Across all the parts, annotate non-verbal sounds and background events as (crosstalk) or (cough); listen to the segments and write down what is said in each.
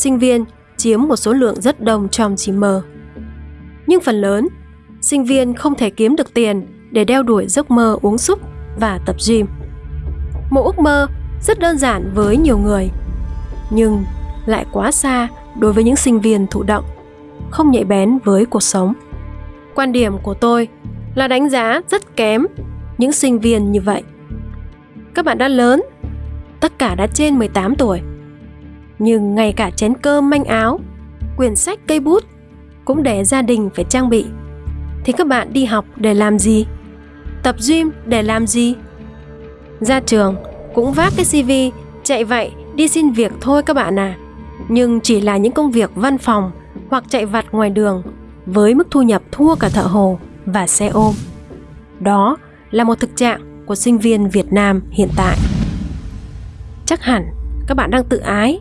sinh viên chiếm một số lượng rất đông trong GM. Nhưng phần lớn, sinh viên không thể kiếm được tiền để đeo đuổi giấc mơ uống súp và tập gym. Một ước mơ rất đơn giản với nhiều người, nhưng lại quá xa đối với những sinh viên thụ động, không nhạy bén với cuộc sống. Quan điểm của tôi là đánh giá rất kém những sinh viên như vậy. Các bạn đã lớn, tất cả đã trên 18 tuổi, nhưng ngay cả chén cơm manh áo, quyển sách cây bút cũng để gia đình phải trang bị. Thì các bạn đi học để làm gì? Tập gym để làm gì? Ra trường cũng vác cái CV chạy vậy đi xin việc thôi các bạn à. Nhưng chỉ là những công việc văn phòng hoặc chạy vặt ngoài đường với mức thu nhập thua cả thợ hồ và xe ôm. Đó là một thực trạng của sinh viên Việt Nam hiện tại. Chắc hẳn các bạn đang tự ái.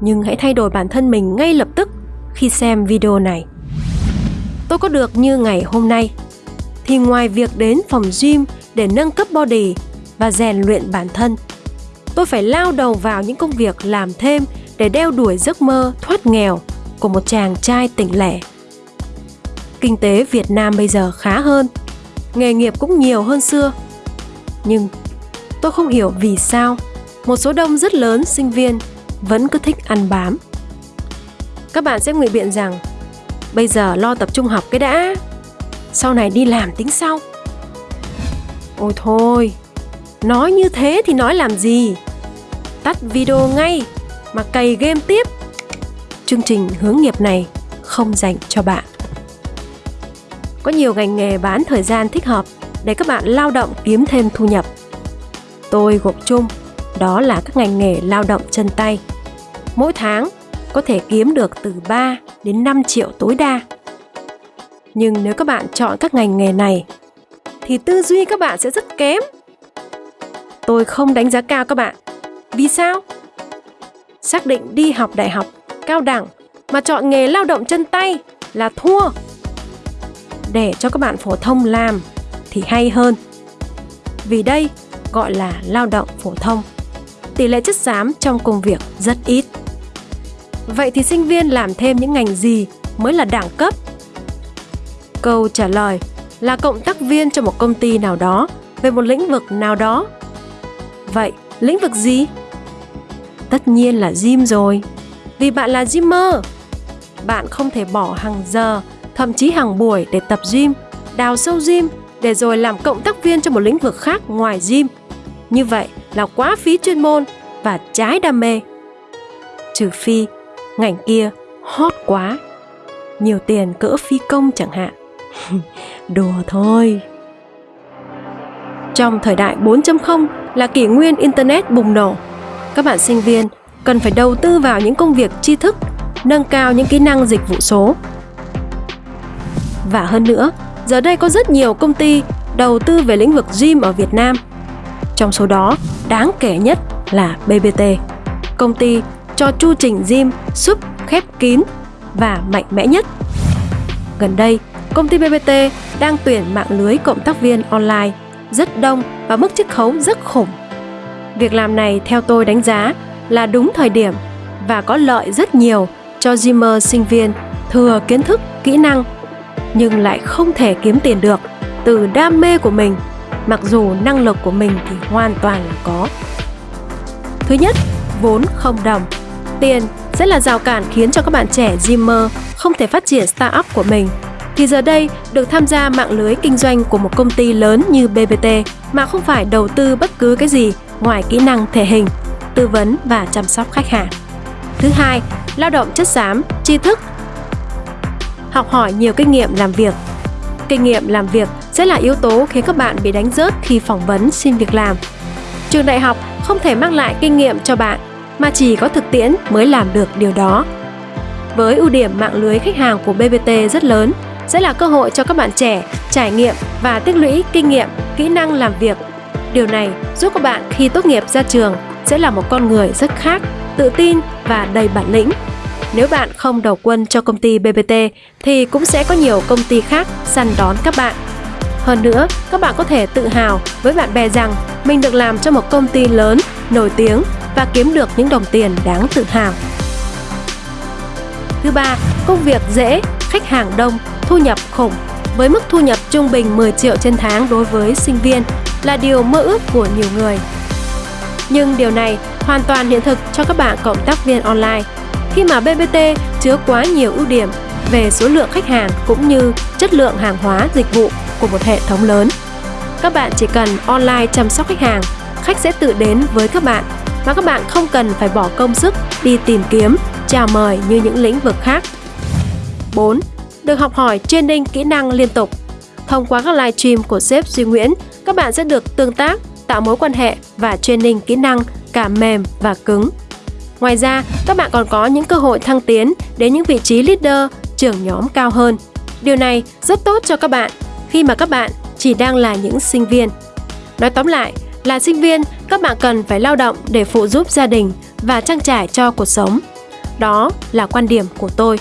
Nhưng hãy thay đổi bản thân mình ngay lập tức khi xem video này. Tôi có được như ngày hôm nay thì ngoài việc đến phòng gym để nâng cấp body và rèn luyện bản thân, tôi phải lao đầu vào những công việc làm thêm để đeo đuổi giấc mơ thoát nghèo của một chàng trai tỉnh lẻ. Kinh tế Việt Nam bây giờ khá hơn, nghề nghiệp cũng nhiều hơn xưa. Nhưng tôi không hiểu vì sao một số đông rất lớn sinh viên vẫn cứ thích ăn bám. Các bạn sẽ ngụy biện rằng bây giờ lo tập trung học cái đã, sau này đi làm tính sau. Ôi thôi, nói như thế thì nói làm gì? Tắt video ngay mà cày game tiếp. Chương trình hướng nghiệp này không dành cho bạn. Có nhiều ngành nghề bán thời gian thích hợp để các bạn lao động kiếm thêm thu nhập. Tôi gộp chung đó là các ngành nghề lao động chân tay. Mỗi tháng có thể kiếm được từ 3 đến 5 triệu tối đa. Nhưng nếu các bạn chọn các ngành nghề này thì tư duy các bạn sẽ rất kém. Tôi không đánh giá cao các bạn. Vì sao? Xác định đi học đại học, cao đẳng mà chọn nghề lao động chân tay là thua. Để cho các bạn phổ thông làm thì hay hơn. Vì đây gọi là lao động phổ thông. Tỷ lệ chất xám trong công việc rất ít. Vậy thì sinh viên làm thêm những ngành gì mới là đẳng cấp? Câu trả lời là cộng tác viên cho một công ty nào đó về một lĩnh vực nào đó. Vậy, lĩnh vực gì? Tất nhiên là gym rồi. Vì bạn là gymmer. Bạn không thể bỏ hàng giờ, thậm chí hàng buổi để tập gym, đào sâu gym để rồi làm cộng tác viên cho một lĩnh vực khác ngoài gym. Như vậy là quá phí chuyên môn và trái đam mê. Trừ phi ngành kia hot quá, nhiều tiền cỡ phi công chẳng hạn. (laughs) Đùa thôi. Trong thời đại 4.0 là kỷ nguyên Internet bùng nổ, các bạn sinh viên cần phải đầu tư vào những công việc tri thức, nâng cao những kỹ năng dịch vụ số. Và hơn nữa, giờ đây có rất nhiều công ty đầu tư về lĩnh vực gym ở Việt Nam. Trong số đó, đáng kể nhất là BBT, công ty cho chu trình gym súp khép kín và mạnh mẽ nhất. Gần đây, công ty BBT đang tuyển mạng lưới cộng tác viên online rất đông và mức chiết khấu rất khủng. Việc làm này theo tôi đánh giá là đúng thời điểm và có lợi rất nhiều cho gymer sinh viên thừa kiến thức, kỹ năng nhưng lại không thể kiếm tiền được từ đam mê của mình mặc dù năng lực của mình thì hoàn toàn là có. Thứ nhất, vốn không đồng. Tiền sẽ là rào cản khiến cho các bạn trẻ Zimmer không thể phát triển startup của mình. Thì giờ đây, được tham gia mạng lưới kinh doanh của một công ty lớn như BBT mà không phải đầu tư bất cứ cái gì ngoài kỹ năng thể hình, tư vấn và chăm sóc khách hàng. Thứ hai, lao động chất xám, tri thức. Học hỏi nhiều kinh nghiệm làm việc. Kinh nghiệm làm việc sẽ là yếu tố khiến các bạn bị đánh rớt khi phỏng vấn xin việc làm. Trường đại học không thể mang lại kinh nghiệm cho bạn mà chỉ có thực tiễn mới làm được điều đó. Với ưu điểm mạng lưới khách hàng của BBT rất lớn, sẽ là cơ hội cho các bạn trẻ trải nghiệm và tích lũy kinh nghiệm, kỹ năng làm việc. Điều này giúp các bạn khi tốt nghiệp ra trường sẽ là một con người rất khác, tự tin và đầy bản lĩnh. Nếu bạn không đầu quân cho công ty BBT thì cũng sẽ có nhiều công ty khác săn đón các bạn. Hơn nữa, các bạn có thể tự hào với bạn bè rằng mình được làm cho một công ty lớn, nổi tiếng và kiếm được những đồng tiền đáng tự hào. Thứ ba, công việc dễ, khách hàng đông, thu nhập khủng với mức thu nhập trung bình 10 triệu trên tháng đối với sinh viên là điều mơ ước của nhiều người. Nhưng điều này hoàn toàn hiện thực cho các bạn cộng tác viên online khi mà BBT chứa quá nhiều ưu điểm về số lượng khách hàng cũng như chất lượng hàng hóa dịch vụ của một hệ thống lớn. Các bạn chỉ cần online chăm sóc khách hàng, khách sẽ tự đến với các bạn mà các bạn không cần phải bỏ công sức đi tìm kiếm, chào mời như những lĩnh vực khác. 4. Được học hỏi training kỹ năng liên tục. Thông qua các live stream của sếp Duy Nguyễn, các bạn sẽ được tương tác, tạo mối quan hệ và training kỹ năng cả mềm và cứng. Ngoài ra, các bạn còn có những cơ hội thăng tiến đến những vị trí leader, trưởng nhóm cao hơn. Điều này rất tốt cho các bạn khi mà các bạn chỉ đang là những sinh viên. Nói tóm lại, là sinh viên, các bạn cần phải lao động để phụ giúp gia đình và trang trải cho cuộc sống. Đó là quan điểm của tôi.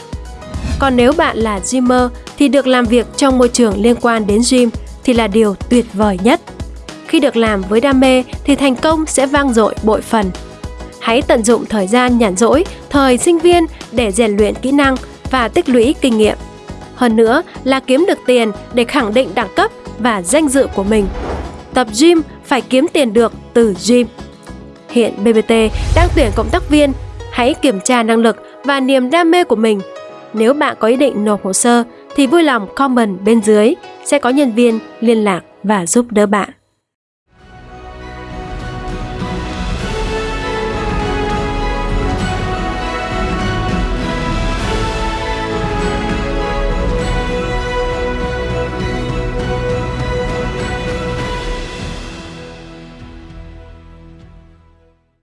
Còn nếu bạn là gymer thì được làm việc trong môi trường liên quan đến gym thì là điều tuyệt vời nhất. Khi được làm với đam mê thì thành công sẽ vang dội bội phần. Hãy tận dụng thời gian nhàn rỗi, thời sinh viên để rèn luyện kỹ năng và tích lũy kinh nghiệm. Hơn nữa là kiếm được tiền để khẳng định đẳng cấp và danh dự của mình. Tập gym phải kiếm tiền được từ gym. Hiện BBT đang tuyển cộng tác viên, hãy kiểm tra năng lực và niềm đam mê của mình. Nếu bạn có ý định nộp hồ sơ thì vui lòng comment bên dưới, sẽ có nhân viên liên lạc và giúp đỡ bạn.